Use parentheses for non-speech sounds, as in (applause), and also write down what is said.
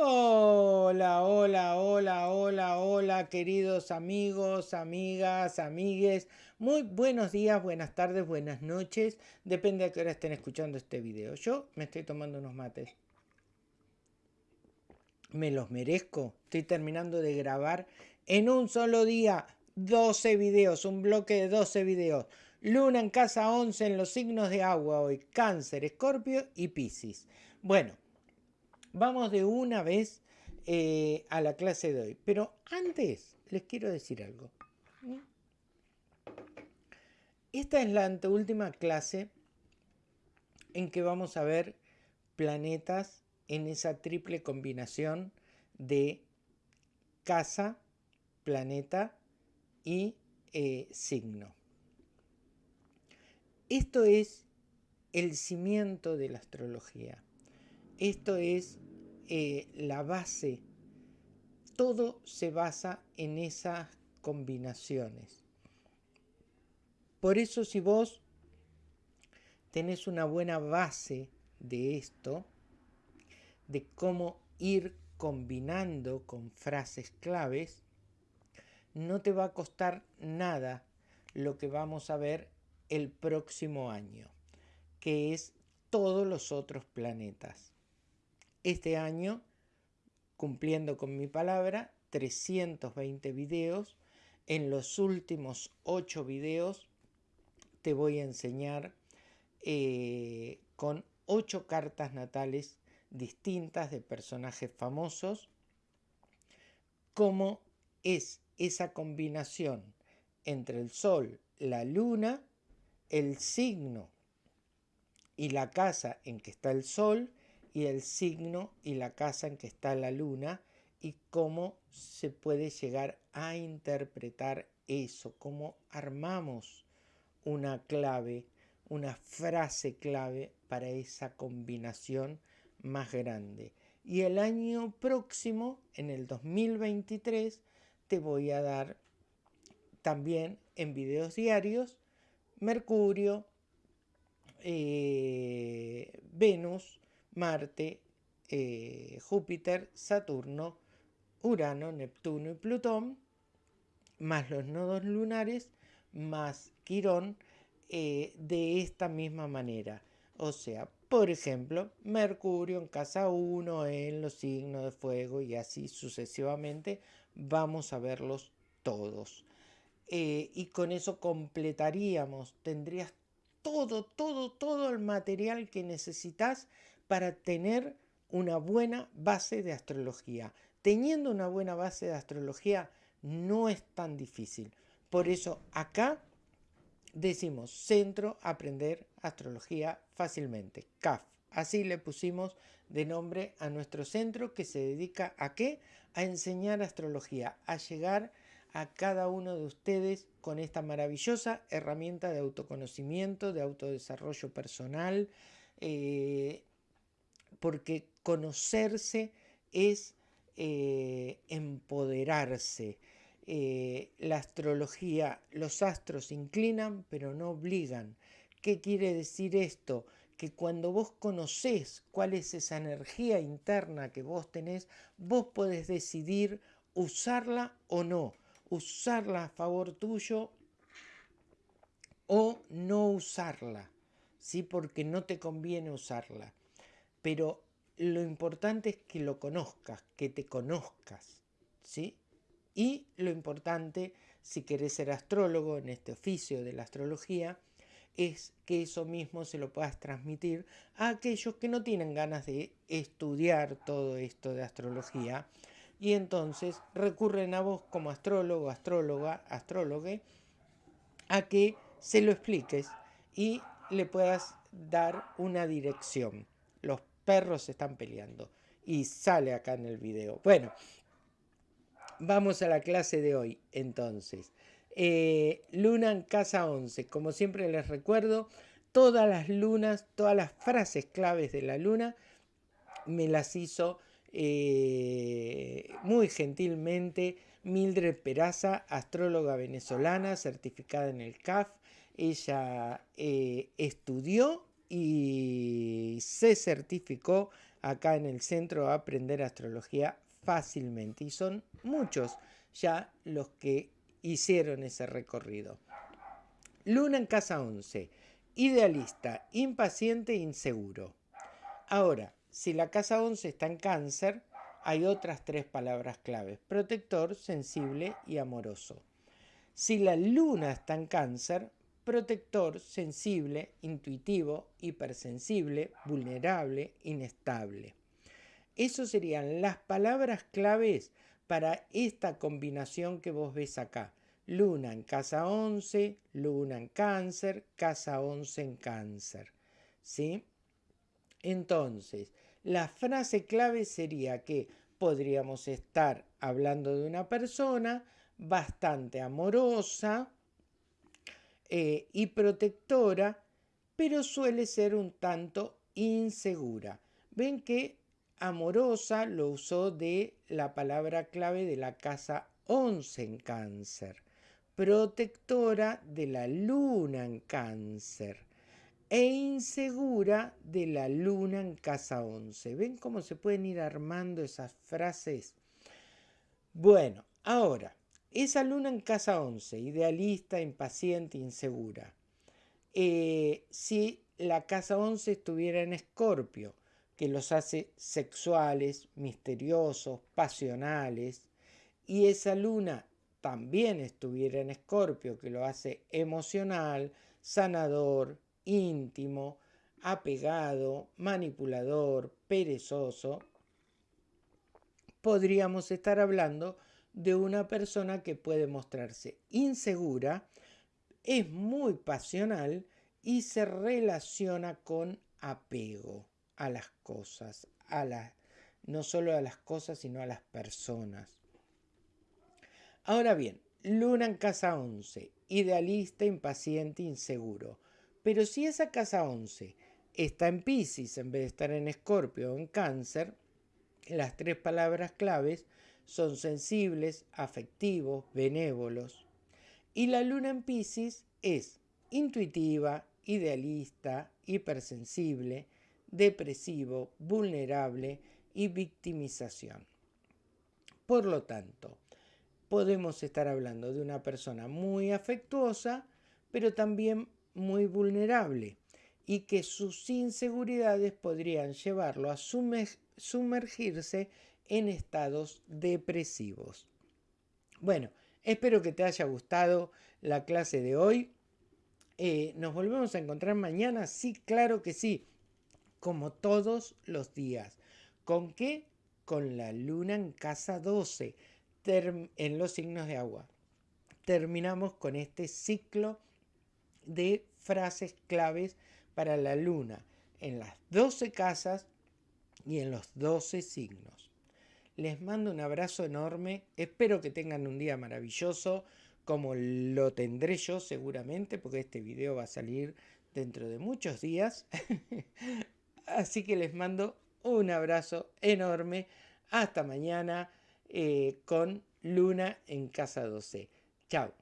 Hola, hola, hola, hola, hola, queridos amigos, amigas, amigues. Muy buenos días, buenas tardes, buenas noches. Depende a qué hora estén escuchando este video. Yo me estoy tomando unos mates. Me los merezco. Estoy terminando de grabar en un solo día 12 videos, un bloque de 12 videos. Luna en casa 11 en los signos de agua hoy. Cáncer, Escorpio y Piscis. Bueno, vamos de una vez eh, a la clase de hoy. Pero antes les quiero decir algo. Esta es la anteúltima clase en que vamos a ver planetas en esa triple combinación de casa, planeta y eh, signo. Esto es el cimiento de la astrología. Esto es eh, la base. Todo se basa en esas combinaciones. Por eso si vos tenés una buena base de esto, de cómo ir combinando con frases claves, no te va a costar nada lo que vamos a ver el próximo año, que es todos los otros planetas. Este año, cumpliendo con mi palabra, 320 videos. En los últimos 8 videos te voy a enseñar eh, con 8 cartas natales distintas de personajes famosos cómo es esa combinación entre el Sol, la Luna, el signo y la casa en que está el Sol y el signo y la casa en que está la luna y cómo se puede llegar a interpretar eso, cómo armamos una clave, una frase clave para esa combinación más grande. Y el año próximo, en el 2023, te voy a dar también en videos diarios Mercurio, eh, Venus, Marte, eh, Júpiter, Saturno, Urano, Neptuno y Plutón, más los nodos lunares, más Quirón, eh, de esta misma manera. O sea, por ejemplo, Mercurio en casa 1, en los signos de fuego y así sucesivamente, vamos a verlos todos. Eh, y con eso completaríamos, tendrías todo, todo, todo el material que necesitas para tener una buena base de astrología. Teniendo una buena base de astrología no es tan difícil. Por eso acá decimos Centro Aprender Astrología Fácilmente, CAF. Así le pusimos de nombre a nuestro centro que se dedica a qué? A enseñar astrología, a llegar a cada uno de ustedes con esta maravillosa herramienta de autoconocimiento, de autodesarrollo personal, eh, porque conocerse es eh, empoderarse. Eh, la astrología, los astros inclinan pero no obligan. ¿Qué quiere decir esto? Que cuando vos conocés cuál es esa energía interna que vos tenés, vos podés decidir usarla o no, usarla a favor tuyo o no usarla, ¿sí? porque no te conviene usarla pero lo importante es que lo conozcas, que te conozcas, ¿sí? Y lo importante, si querés ser astrólogo en este oficio de la astrología, es que eso mismo se lo puedas transmitir a aquellos que no tienen ganas de estudiar todo esto de astrología y entonces recurren a vos como astrólogo, astróloga, astrólogue, a que se lo expliques y le puedas dar una dirección los perros están peleando. Y sale acá en el video. Bueno, vamos a la clase de hoy entonces. Eh, luna en casa 11. Como siempre les recuerdo, todas las lunas, todas las frases claves de la luna me las hizo eh, muy gentilmente Mildred Peraza, astróloga venezolana certificada en el CAF. Ella eh, estudió y se certificó acá en el centro a aprender astrología fácilmente. Y son muchos ya los que hicieron ese recorrido. Luna en casa 11. Idealista, impaciente e inseguro. Ahora, si la casa 11 está en cáncer, hay otras tres palabras claves. Protector, sensible y amoroso. Si la luna está en cáncer, protector, sensible, intuitivo, hipersensible, vulnerable, inestable. Esas serían las palabras claves para esta combinación que vos ves acá. Luna en casa 11, luna en cáncer, casa 11 en cáncer. ¿Sí? Entonces, la frase clave sería que podríamos estar hablando de una persona bastante amorosa eh, y protectora, pero suele ser un tanto insegura. Ven que amorosa lo usó de la palabra clave de la casa 11 en cáncer protectora de la luna en cáncer e insegura de la luna en casa 11. ¿Ven cómo se pueden ir armando esas frases? Bueno, ahora, esa luna en casa 11, idealista, impaciente, insegura. Eh, si la casa 11 estuviera en escorpio, que los hace sexuales, misteriosos, pasionales, y esa luna también estuviera en Escorpio, que lo hace emocional, sanador, íntimo, apegado, manipulador, perezoso, podríamos estar hablando de una persona que puede mostrarse insegura, es muy pasional y se relaciona con apego a las cosas, a no solo a las cosas, sino a las personas. Ahora bien, Luna en casa 11, idealista, impaciente, inseguro. Pero si esa casa 11 está en Pisces en vez de estar en Escorpio o en Cáncer, las tres palabras claves son sensibles, afectivos, benévolos. Y la luna en Pisces es intuitiva, idealista, hipersensible, depresivo, vulnerable y victimización. Por lo tanto, podemos estar hablando de una persona muy afectuosa, pero también muy vulnerable y que sus inseguridades podrían llevarlo a sumergirse en estados depresivos. Bueno, espero que te haya gustado la clase de hoy. Eh, ¿Nos volvemos a encontrar mañana? Sí, claro que sí, como todos los días. ¿Con qué? Con la luna en casa 12 en los signos de agua. Terminamos con este ciclo de frases claves para la luna en las 12 casas y en los 12 signos. Les mando un abrazo enorme, espero que tengan un día maravilloso como lo tendré yo seguramente porque este video va a salir dentro de muchos días. (laughs) Así que les mando un abrazo enorme. Hasta mañana. Eh, con Luna en casa 12. Chao.